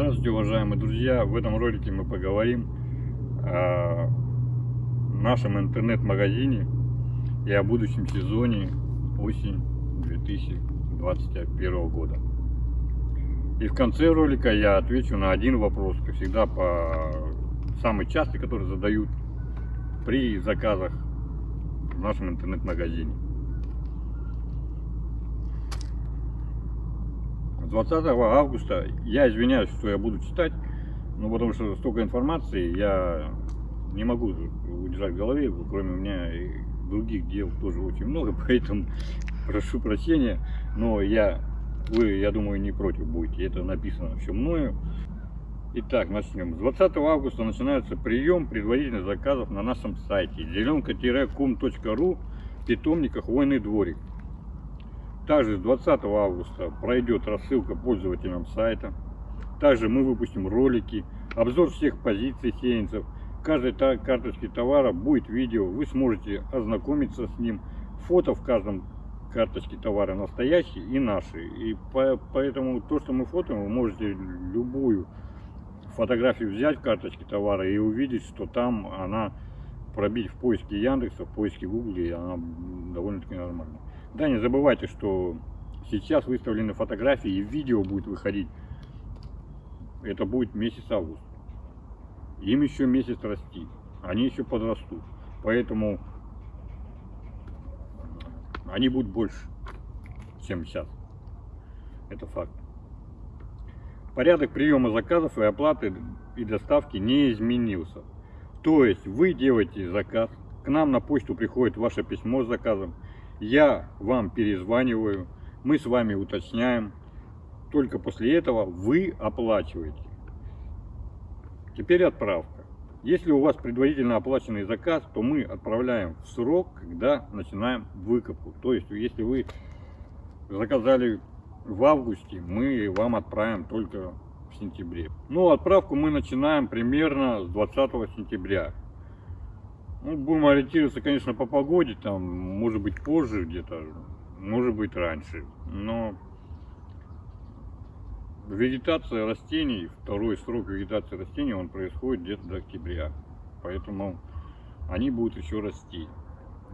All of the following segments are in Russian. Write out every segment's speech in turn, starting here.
Здравствуйте, уважаемые друзья! В этом ролике мы поговорим о нашем интернет-магазине и о будущем сезоне осень 2021 года. И в конце ролика я отвечу на один вопрос, как всегда, по самый частый, который задают при заказах в нашем интернет-магазине. 20 августа, я извиняюсь, что я буду читать, ну потому что столько информации, я не могу удержать в голове, кроме меня и других дел тоже очень много, поэтому прошу прощения, но я, вы, я думаю, не против будете, это написано все мною. Итак, начнем. С 20 августа начинается прием предварительных заказов на нашем сайте зеленка-кум.ру питомника «Хвойный дворик». Также с 20 августа пройдет рассылка пользователям сайта. Также мы выпустим ролики, обзор всех позиций сеянцев. Каждой карточке товара будет видео, вы сможете ознакомиться с ним. Фото в каждом карточке товара настоящие и наши. И по, поэтому то, что мы фотоем, вы можете любую фотографию взять в карточке товара и увидеть, что там она пробить в поиске Яндекса, в поиске Гугла, и она довольно-таки нормальная. Да, не забывайте, что сейчас выставлены фотографии и видео будет выходить. Это будет месяц август. Им еще месяц расти. Они еще подрастут. Поэтому они будут больше, чем сейчас. Это факт. Порядок приема заказов и оплаты и доставки не изменился. То есть вы делаете заказ, к нам на почту приходит ваше письмо с заказом, я вам перезваниваю, мы с вами уточняем, только после этого вы оплачиваете. Теперь отправка. Если у вас предварительно оплаченный заказ, то мы отправляем в срок, когда начинаем выкупку. То есть, если вы заказали в августе, мы вам отправим только в сентябре. Ну, отправку мы начинаем примерно с 20 сентября. Ну, будем ориентироваться, конечно, по погоде, там, может быть, позже где-то, может быть, раньше. Но вегетация растений, второй срок вегетации растений, он происходит где-то до октября. Поэтому они будут еще расти.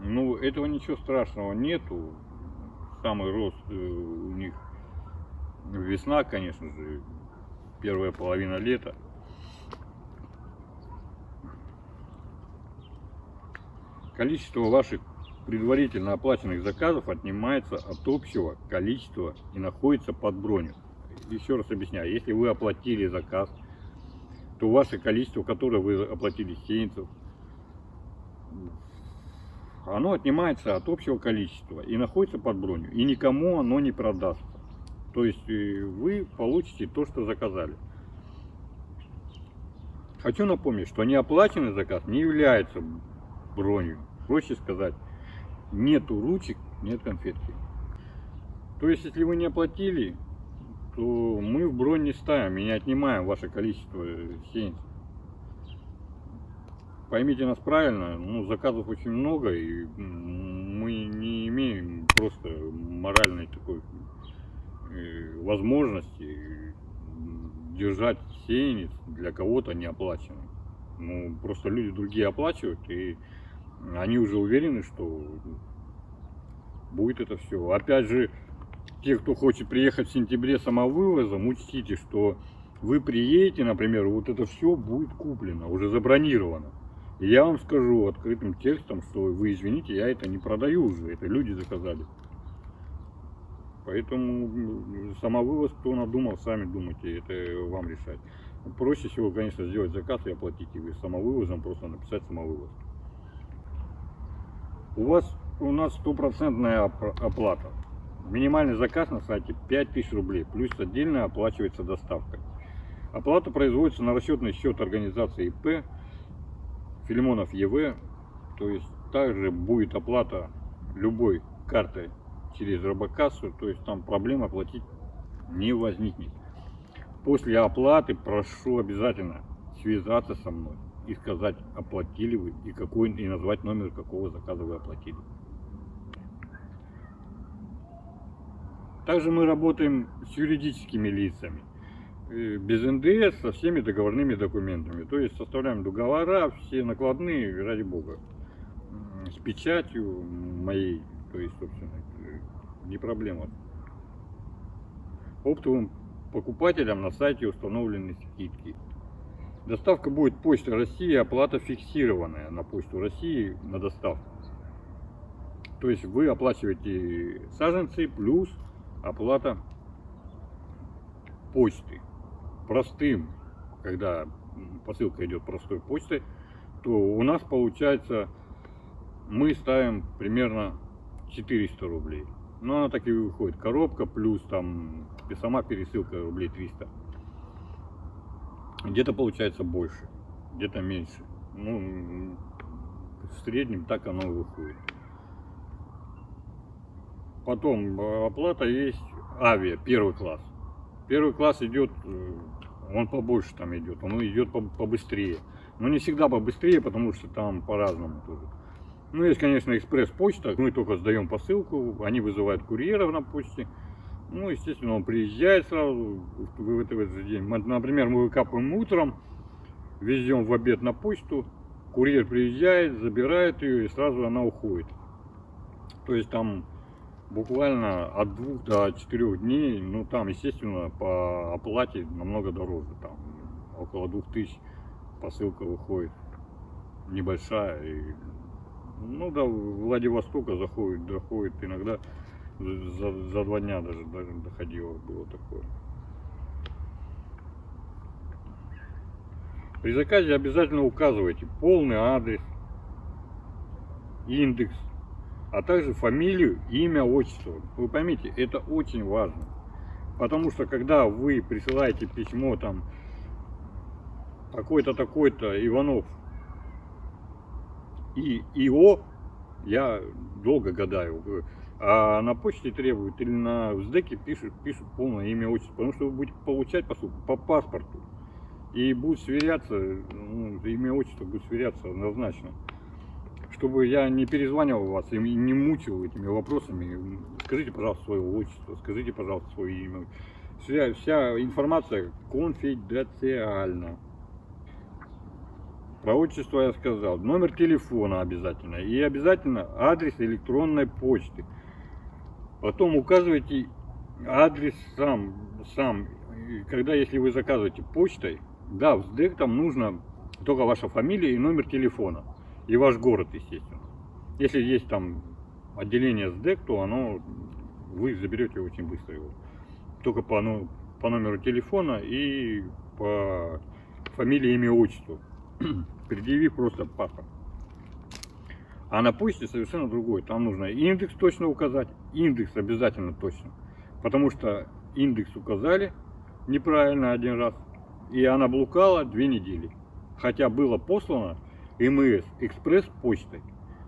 Ну, этого ничего страшного нету. Самый рост э, у них весна, конечно же, первая половина лета. Количество ваших предварительно оплаченных заказов отнимается от общего количества и находится под броню. Еще раз объясняю, если вы оплатили заказ, то ваше количество, которое вы оплатили сеянцев, оно отнимается от общего количества и находится под броню. И никому оно не продастся. То есть э, вы получите то, что заказали. Хочу напомнить, что неоплаченный заказ не является бронью. Проще сказать, нету ручек, нет конфетки. То есть, если вы не оплатили, то мы в бронь не ставим и не отнимаем ваше количество сеянцев. Поймите нас правильно, ну, заказов очень много, и мы не имеем просто моральной такой э, возможности держать сеянец для кого-то неоплаченный. Ну, просто люди другие оплачивают, и они уже уверены, что будет это все. Опять же, те, кто хочет приехать в сентябре самовывозом, учтите, что вы приедете, например, вот это все будет куплено, уже забронировано. И я вам скажу открытым текстом, что вы извините, я это не продаю уже, это люди заказали. Поэтому самовывоз, кто надумал, сами думайте, это вам решать. Проще всего, конечно, сделать заказ и оплатить его самовывозом, просто написать самовывоз. У вас у нас стопроцентная оплата. Минимальный заказ на сайте 5000 рублей, плюс отдельно оплачивается доставка. Оплата производится на расчетный счет организации ИП Филимонов ЕВ, то есть также будет оплата любой картой через робокассу, то есть там проблем оплатить не возникнет. После оплаты прошу обязательно связаться со мной и сказать, оплатили вы и какой и назвать номер какого заказа вы оплатили. Также мы работаем с юридическими лицами. э, без НДС со всеми договорными документами. То есть составляем договора, все накладные, ради бога. С печатью моей, то есть, собственно, э, не проблема. Оптовым покупателям на сайте установлены скидки. Доставка будет Почта России, оплата фиксированная на Почту России на доставку. То есть вы оплачиваете саженцы плюс оплата почты. Простым, когда посылка идет простой почтой, то у нас получается мы ставим примерно 400 рублей. Но она так и выходит. Коробка плюс там сама пересылка рублей 300. Где-то получается больше, где-то меньше. Ну, в среднем так оно и выходит. Потом э, оплата есть авиа, первый класс. Первый класс идет, э, он побольше там идет, он идет по- побыстрее. Но не всегда побыстрее, потому что там по-разному тоже. Ну, есть, конечно, экспресс-почта. Мы только сдаем посылку, они вызывают курьеров на почте. Ну, естественно, он приезжает сразу в, этот, в этот день. Например, мы выкапываем утром, везем в обед на почту, курьер приезжает, забирает ее и сразу она уходит. То есть там буквально от двух до четырех дней, ну там, естественно, по оплате намного дороже, там около двух тысяч посылка выходит, небольшая, и, ну до Владивостока заходит, доходит иногда за, за два дня даже, даже доходило, было такое. При заказе обязательно указывайте полный адрес, индекс, а также фамилию, имя, отчество. Вы поймите, это очень важно. Потому что когда вы присылаете письмо там такой-то, такой-то Иванов и ИО, я долго гадаю, а на почте требуют или на СДЭКе пишут, пишут полное имя, отчество, потому что вы будете получать посылку по паспорту. И будет сверяться, ну, имя, отчество будет сверяться однозначно чтобы я не перезванивал вас и не мучил этими вопросами, скажите, пожалуйста, свое отчество, скажите, пожалуйста, свое имя. Вся, вся информация конфиденциальна. Про отчество я сказал. Номер телефона обязательно. И обязательно адрес электронной почты. Потом указывайте адрес сам. сам. Когда, если вы заказываете почтой, да, в СДЭК там нужно только ваша фамилия и номер телефона и ваш город, естественно. Если есть там отделение СДЭК, то оно вы заберете очень быстро его. Только по, ну, по номеру телефона и по фамилии, имя, отчеству. Предъявив просто паспорт. А на почте совершенно другой. Там нужно индекс точно указать. Индекс обязательно точно. Потому что индекс указали неправильно один раз. И она блукала две недели. Хотя было послано МС экспресс почтой.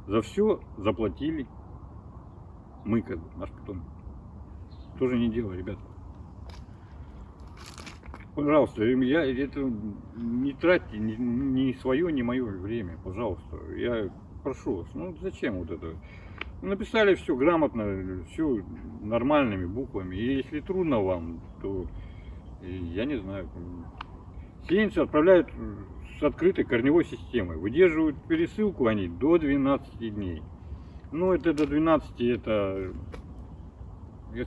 За все заплатили мы, как бы, наш питомник. Тоже не дело, ребят. Пожалуйста, я это не тратьте ни, ни свое, ни мое время, пожалуйста. Я прошу вас, ну зачем вот это? Написали все грамотно, все нормальными буквами. И если трудно вам, то э, я не знаю. Сеянцы отправляют с открытой корневой системой. Выдерживают пересылку они до 12 дней. Ну, это до 12, это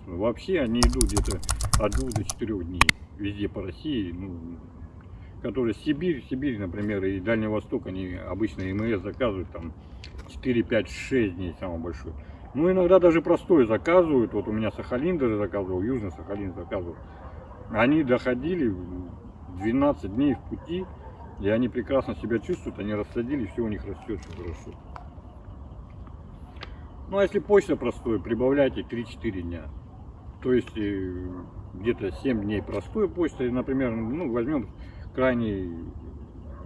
вообще они идут где-то от 2 до 4 дней везде по России. Ну, которые Сибирь, Сибирь, например, и Дальний Восток, они обычно МС заказывают там 4, 5, 6 дней самый большой. Ну, иногда даже простой заказывают. Вот у меня Сахалин даже заказывал, Южный Сахалин заказывал. Они доходили 12 дней в пути, и они прекрасно себя чувствуют, они рассадили, все у них растет, все хорошо. Ну а если почта простой, прибавляйте 3-4 дня. То есть э, где-то 7 дней простой почтой, например, ну возьмем крайний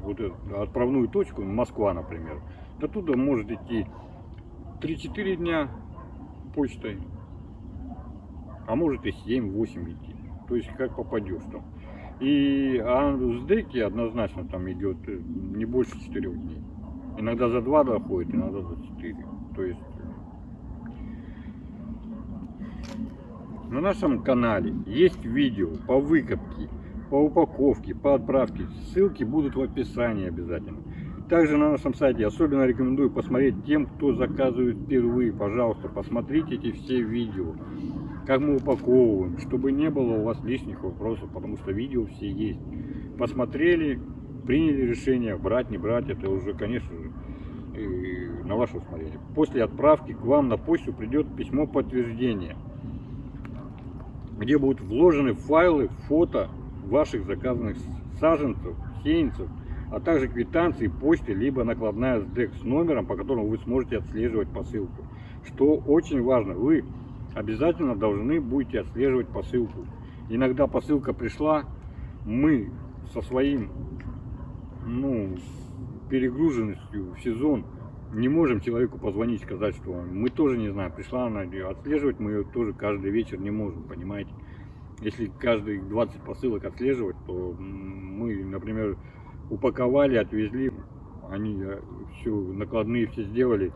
вот отправную точку, Москва, например. До туда может идти 3-4 дня почтой, а может и 7-8 идти. То есть как попадешь там. И а в СДЭКе однозначно там идет э, не больше 4 дней. Иногда за 2 доходит, иногда за 4. То есть на нашем канале есть видео по выкопке по упаковке, по отправке. Ссылки будут в описании обязательно. Также на нашем сайте особенно рекомендую посмотреть тем, кто заказывает впервые. Пожалуйста, посмотрите эти все видео, как мы упаковываем, чтобы не было у вас лишних вопросов, потому что видео все есть. Посмотрели, приняли решение, брать, не брать, это уже, конечно же, на ваше усмотрение. После отправки к вам на почту придет письмо подтверждения, где будут вложены файлы, фото ваших заказанных саженцев, сеянцев, а также квитанции почты, либо накладная СДЭК с номером, по которому вы сможете отслеживать посылку. Что очень важно, вы обязательно должны будете отслеживать посылку. Иногда посылка пришла, мы со своим ну, перегруженностью в сезон не можем человеку позвонить, сказать, что мы тоже не знаем, пришла она, отслеживать мы ее тоже каждый вечер не можем, понимаете. Если каждый 20 посылок отслеживать, то мы, например, упаковали, отвезли, они э, все накладные все сделали,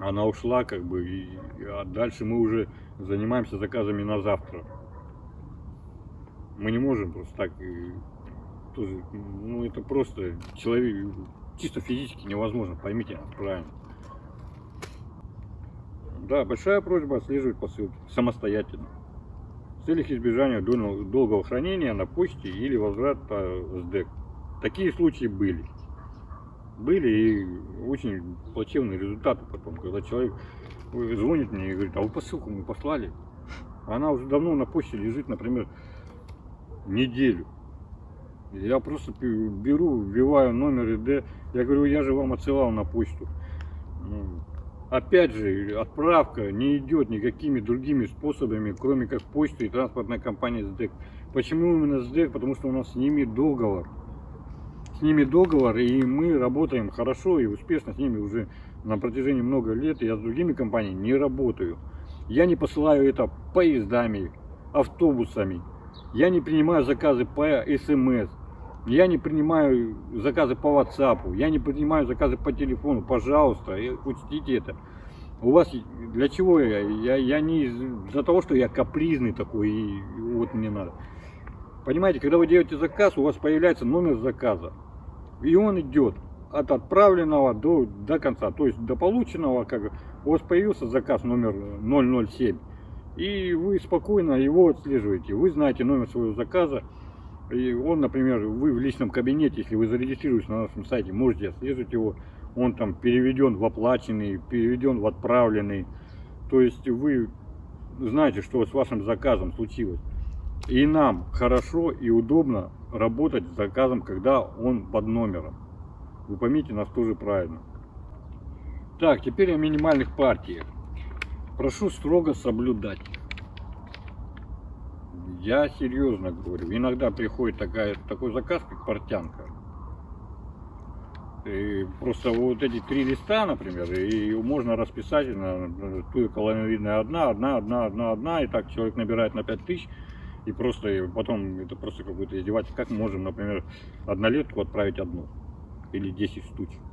она ушла, как бы, и, а дальше мы уже занимаемся заказами на завтра. Мы не можем просто так, и, тоже, ну это просто человек, чисто физически невозможно, поймите правильно. Да, большая просьба отслеживать посылки самостоятельно. Целях избежания долгого хранения на почте или возврата СДЭК. Такие случаи были. Были и очень плачевные результаты потом, когда человек звонит мне и говорит, а вы посылку мы послали. Она уже давно на почте лежит, например, неделю. Я просто беру, вбиваю номер ИД, я говорю, я же вам отсылал на почту. Опять же, отправка не идет никакими другими способами, кроме как почты и транспортная компания СДЭК. Почему именно СДЭК? Потому что у нас с ними договор с ними договор, и мы работаем хорошо и успешно с ними уже на протяжении много лет. Я с другими компаниями не работаю. Я не посылаю это поездами, автобусами. Я не принимаю заказы по СМС. Я не принимаю заказы по WhatsApp. Я не принимаю заказы по телефону. Пожалуйста, учтите это. У вас для чего я? Я, я не из-за того, что я капризный такой, и вот мне надо. Понимаете, когда вы делаете заказ, у вас появляется номер заказа и он идет от отправленного до, до конца, то есть до полученного, как у вас появился заказ номер 007, и вы спокойно его отслеживаете, вы знаете номер своего заказа, и он, например, вы в личном кабинете, если вы зарегистрируетесь на нашем сайте, можете отслеживать его, он там переведен в оплаченный, переведен в отправленный, то есть вы знаете, что с вашим заказом случилось. И нам хорошо и удобно работать с заказом, когда он под номером. Вы поймите нас тоже правильно. Так, теперь о минимальных партиях. Прошу строго соблюдать. Я серьезно говорю. Иногда приходит такая, такой заказ, как портянка. И просто вот эти три листа, например, и можно расписать на ту колоновидная одна, одна, одна, одна, одна, и так человек набирает на 5000 и просто потом это просто какое-то издевательство. Как можем, например, однолетку отправить одну или 10 штучек?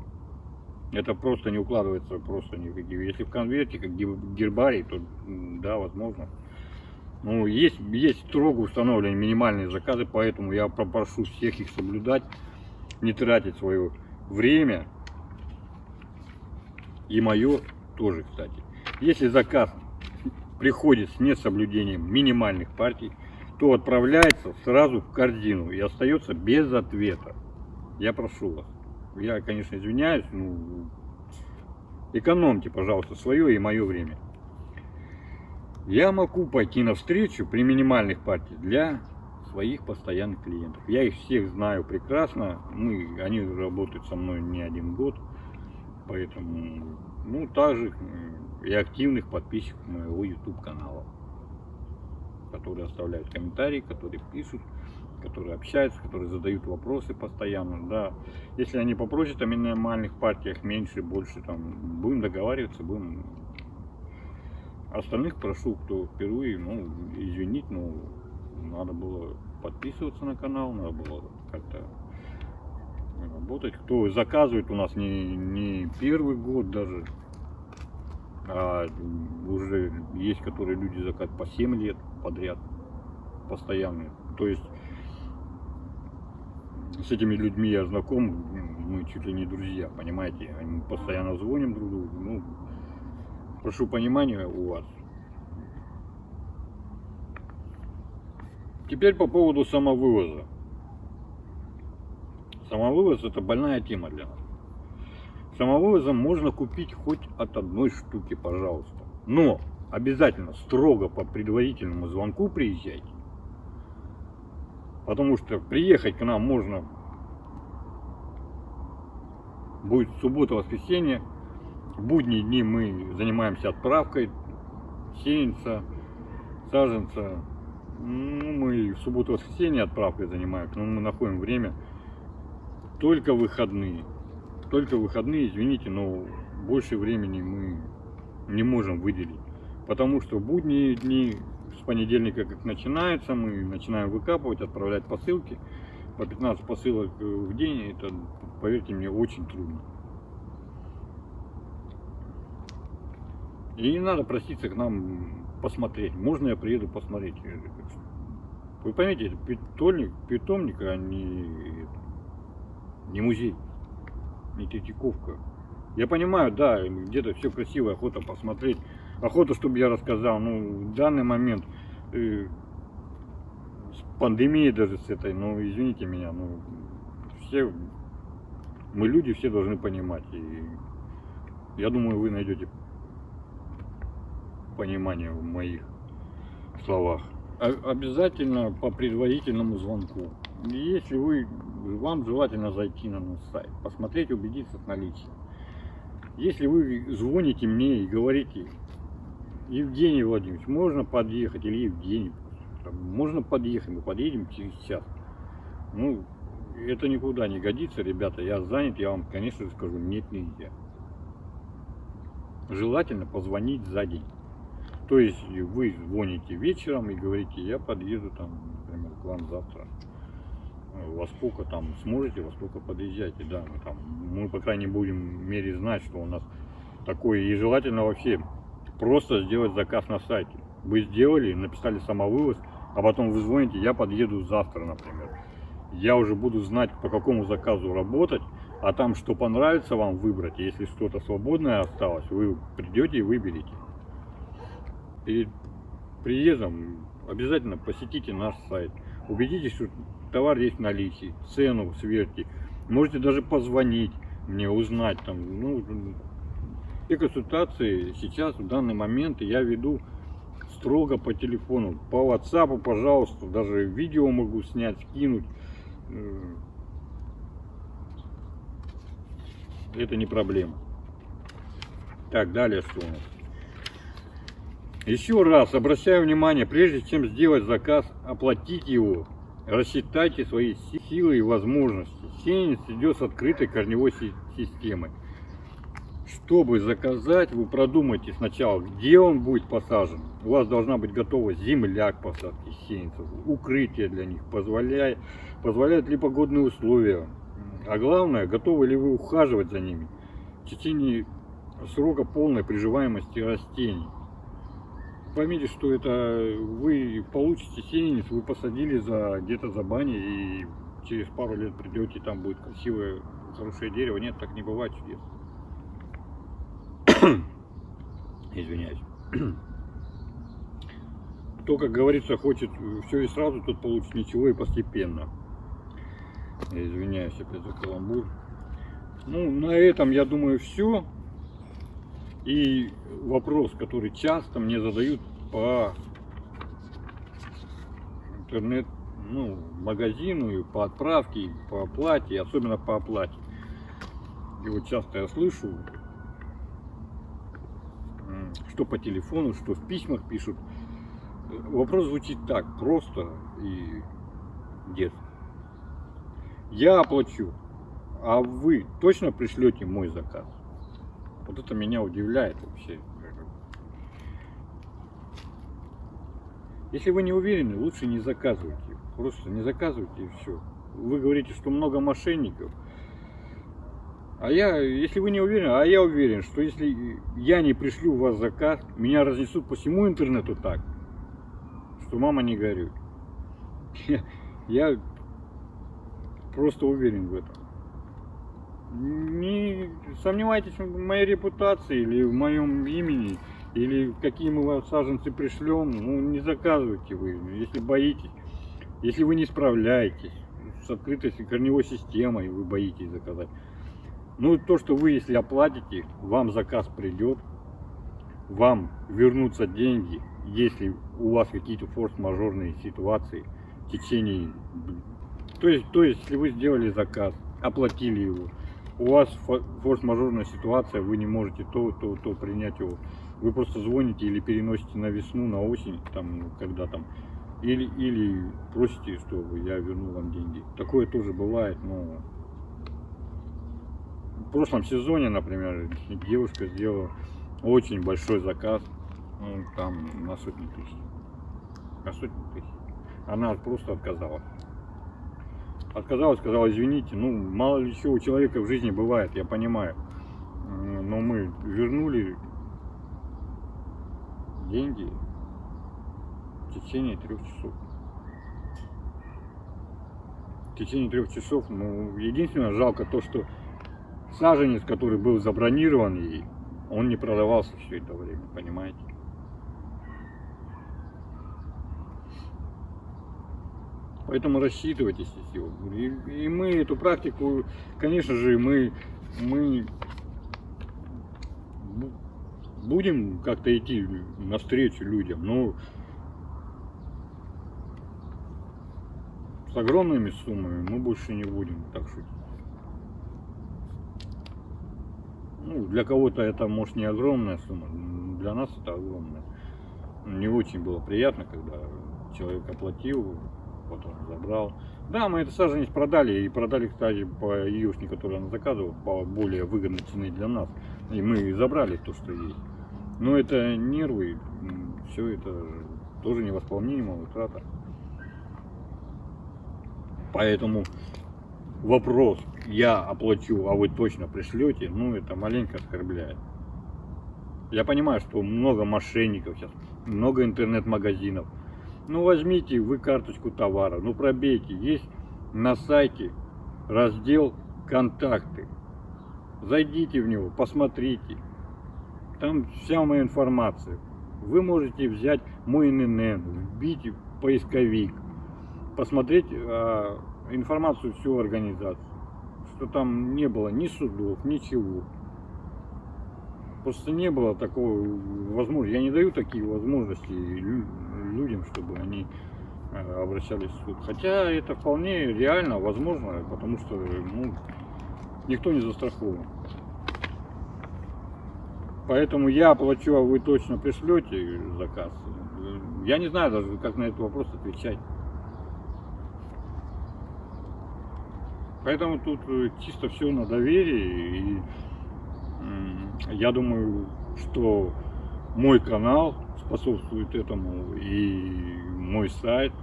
Это просто не укладывается, просто никакие. Если в конверте, как гербарий, то да, возможно. Ну, есть, есть строго установленные минимальные заказы, поэтому я попрошу всех их соблюдать, не тратить свое время. И мое тоже, кстати. Если заказ приходит с несоблюдением минимальных партий, то отправляется сразу в корзину и остается без ответа. Я прошу вас. Я, конечно, извиняюсь, ну, экономьте, пожалуйста, свое и мое время. Я могу пойти навстречу при минимальных партиях для своих постоянных клиентов. Я их всех знаю прекрасно. Мы, они работают со мной не один год. Поэтому, ну, также и активных подписчиков моего YouTube канала которые оставляют комментарии, которые пишут, которые общаются, которые задают вопросы постоянно, да. Если они попросят о минимальных партиях меньше, больше, там, будем договариваться, будем... Остальных прошу, кто впервые, ну, извинить, но надо было подписываться на канал, надо было как-то работать. Кто заказывает у нас не, не первый год даже, а уже есть, которые люди заказывают по 7 лет подряд, постоянные. То есть с этими людьми я знаком, мы чуть ли не друзья, понимаете, мы постоянно звоним друг другу, ну, прошу понимания у вас. Теперь по поводу самовывоза. Самовывоз это больная тема для нас. Самовывозом можно купить хоть от одной штуки, пожалуйста. Но обязательно строго по предварительному звонку приезжайте. Потому что приехать к нам можно будет суббота, воскресенье. В будние дни мы занимаемся отправкой сеянца, саженца. Ну, мы в субботу, воскресенье отправкой занимаемся, но мы находим время только выходные. Только выходные, извините, но больше времени мы не можем выделить. Потому что будние дни с понедельника как начинается, мы начинаем выкапывать, отправлять посылки. По 15 посылок в день, это, поверьте мне, очень трудно. И не надо проситься к нам посмотреть. Можно я приеду посмотреть? Вы поймите, это питомник, питомник, а не, не музей, не Третьяковка. Я понимаю, да, где-то все красиво, охота посмотреть, охота, чтобы я рассказал. Ну, в данный момент э, с пандемией даже с этой, ну, извините меня, ну, все, мы люди все должны понимать. И я думаю, вы найдете понимание в моих словах. Обязательно по предварительному звонку. Если вы, вам желательно зайти на наш сайт, посмотреть, убедиться в наличии. Если вы звоните мне и говорите, Евгений Владимирович, можно подъехать, или Евгений, можно подъехать, мы подъедем через час. Ну, это никуда не годится, ребята, я занят, я вам, конечно же, скажу, нет, нельзя. Желательно позвонить за день. То есть вы звоните вечером и говорите, я подъеду там, например, к вам завтра. Во сколько там сможете, во сколько подъезжайте, да, мы там, мы по крайней будем мере знать, что у нас такое, и желательно вообще просто сделать заказ на сайте. Вы сделали, написали самовывоз, а потом вы звоните, я подъеду завтра, например. Я уже буду знать, по какому заказу работать, а там, что понравится вам выбрать, если что-то свободное осталось, вы придете и выберете перед приездом обязательно посетите наш сайт. Убедитесь, что товар есть в наличии, цену сверьте. Можете даже позвонить мне, узнать там. Ну, и консультации сейчас, в данный момент, я веду строго по телефону. По WhatsApp, пожалуйста, даже видео могу снять, скинуть. Э, это не проблема. Так, далее что у нас? Еще раз обращаю внимание, прежде чем сделать заказ, оплатить его, рассчитайте свои силы и возможности. Сеянец идет с открытой корневой системой. Чтобы заказать, вы продумайте сначала, где он будет посажен. У вас должна быть готова земля к посадке сеянцев, укрытие для них, позволяет, позволяют ли погодные условия. А главное, готовы ли вы ухаживать за ними в течение срока полной приживаемости растений поймите, что это вы получите сеянец, вы посадили за где-то за баней и через пару лет придете, там будет красивое, хорошее дерево. Нет, так не бывает чудес. Извиняюсь. Кто, как говорится, хочет все и сразу, тот получит ничего и постепенно. Извиняюсь опять за каламбур. Ну, на этом, я думаю, все. И вопрос, который часто мне задают по интернет ну, магазину и по отправке, и по оплате, особенно по оплате. И вот часто я слышу, что по телефону, что в письмах пишут. Вопрос звучит так, просто и детский. Я оплачу, а вы точно пришлете мой заказ? Вот это меня удивляет вообще. Если вы не уверены, лучше не заказывайте. Просто не заказывайте и все. Вы говорите, что много мошенников. А я, если вы не уверены, а я уверен, что если я не пришлю у вас заказ, меня разнесут по всему интернету так, что мама не горюй. Я, просто уверен в этом. Не сомневайтесь в моей репутации или в моем имени, или какие мы вам саженцы пришлем, ну не заказывайте вы, если боитесь, если вы не справляетесь с открытой корневой системой, вы боитесь заказать. Ну то, что вы, если оплатите, вам заказ придет, вам вернутся деньги, если у вас какие-то форс-мажорные ситуации в течение... То есть, то есть, если вы сделали заказ, оплатили его, у вас форс-мажорная ситуация, вы не можете то, то, то принять его, вы просто звоните или переносите на весну, на осень, там, когда там, или, или просите, чтобы я вернул вам деньги. Такое тоже бывает, но в прошлом сезоне, например, девушка сделала очень большой заказ, ну, там на сотни тысяч. На сотни тысяч. Она просто отказалась. Отказалась, сказала, извините, ну, мало ли что у человека в жизни бывает, я понимаю. Но мы вернули деньги в течение трех часов. В течение трех часов, ну, единственное, жалко то, что саженец, который был забронирован ей, он не продавался все это время, понимаете? Поэтому рассчитывайтесь. И, и мы эту практику, конечно же, мы, мы будем как-то идти навстречу людям, но с огромными суммами мы больше не будем так шутить. Ну, для кого-то это может не огромная сумма, для нас это огромная. Не очень было приятно, когда человек оплатил, потом забрал. Да, мы это саженец продали, и продали, кстати, по юшне, которую она заказывала, по более выгодной цене для нас. И мы забрали то, что есть. Но это нервы, все это тоже невосполнимая утрата. Поэтому вопрос, я оплачу, а вы точно пришлете, ну это маленько оскорбляет. Я понимаю, что много мошенников сейчас, много интернет-магазинов. Ну возьмите вы карточку товара, ну пробейте. Есть на сайте раздел «Контакты». Зайдите в него, посмотрите. Там вся моя информация. Вы можете взять мой ННН, вбить поисковик, посмотреть а, информацию всю организацию. Что там не было ни судов, ничего. Просто не было такого возможности. Я не даю такие возможности людям, чтобы они э, обращались в суд. Хотя это вполне реально, возможно, потому что ну, никто не застрахован. Поэтому я оплачу, а вы точно пришлете заказ. Я не знаю даже, как на этот вопрос отвечать. Поэтому тут э, чисто все на доверии. И я думаю, что мой канал способствует этому и мой сайт.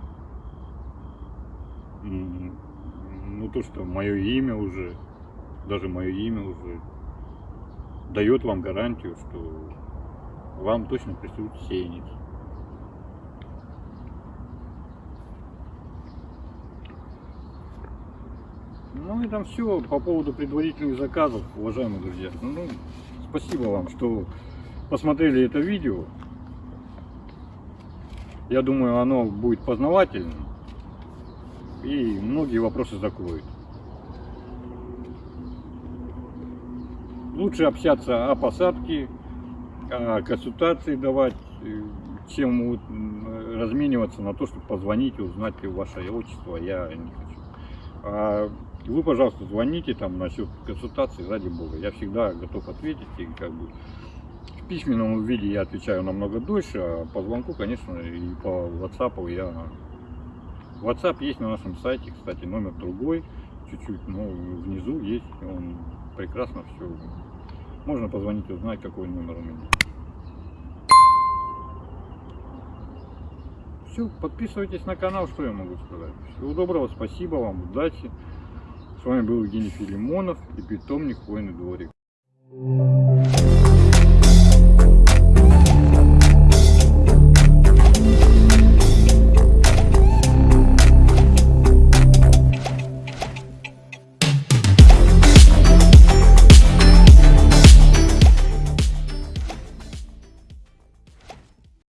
Ну то, что мое имя уже, даже мое имя уже дает вам гарантию, что вам точно присутствует сеянец. Ну и там все по поводу предварительных заказов, уважаемые друзья. Ну, спасибо вам, что посмотрели это видео. Я думаю, оно будет познавательным и многие вопросы закроет. Лучше общаться о посадке, о консультации давать, чем размениваться на то, чтобы позвонить и узнать ваше отчество. Я не хочу. А вы, пожалуйста, звоните там насчет консультации, ради бога. Я всегда готов ответить и как бы в письменном виде я отвечаю намного дольше, а по звонку, конечно, и по WhatsApp я... WhatsApp есть на нашем сайте, кстати, номер другой, чуть-чуть, но внизу есть, он прекрасно все. Можно позвонить, узнать, какой номер у меня. Все, подписывайтесь на канал, что я могу сказать. Всего доброго, спасибо вам, удачи. С вами был Евгений Филимонов и питомник Хвойный дворик.